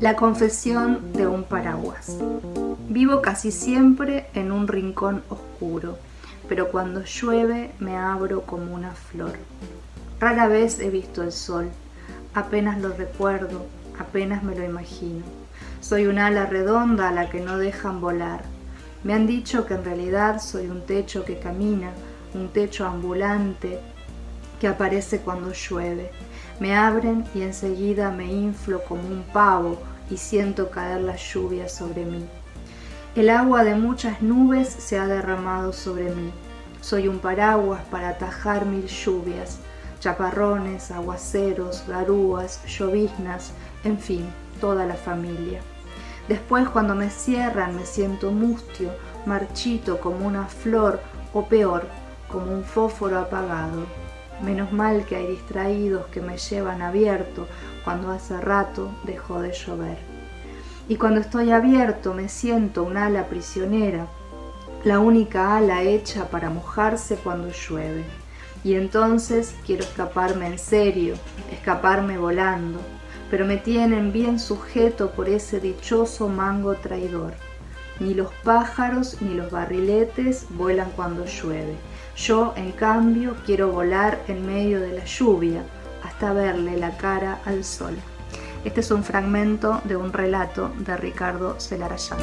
La confesión de un paraguas. Vivo casi siempre en un rincón oscuro, pero cuando llueve me abro como una flor. Rara vez he visto el sol, apenas lo recuerdo, apenas me lo imagino. Soy un ala redonda a la que no dejan volar. Me han dicho que en realidad soy un techo que camina, un techo ambulante que aparece cuando llueve. Me abren y enseguida me inflo como un pavo y siento caer la lluvia sobre mí. El agua de muchas nubes se ha derramado sobre mí. Soy un paraguas para atajar mil lluvias, chaparrones, aguaceros, garúas, lloviznas, en fin, toda la familia. Después cuando me cierran me siento mustio, marchito como una flor o peor, como un fósforo apagado. Menos mal que hay distraídos que me llevan abierto cuando hace rato dejó de llover. Y cuando estoy abierto me siento un ala prisionera, la única ala hecha para mojarse cuando llueve. Y entonces quiero escaparme en serio, escaparme volando, pero me tienen bien sujeto por ese dichoso mango traidor. Ni los pájaros ni los barriletes vuelan cuando llueve. Yo, en cambio, quiero volar en medio de la lluvia hasta verle la cara al sol. Este es un fragmento de un relato de Ricardo Celarayán.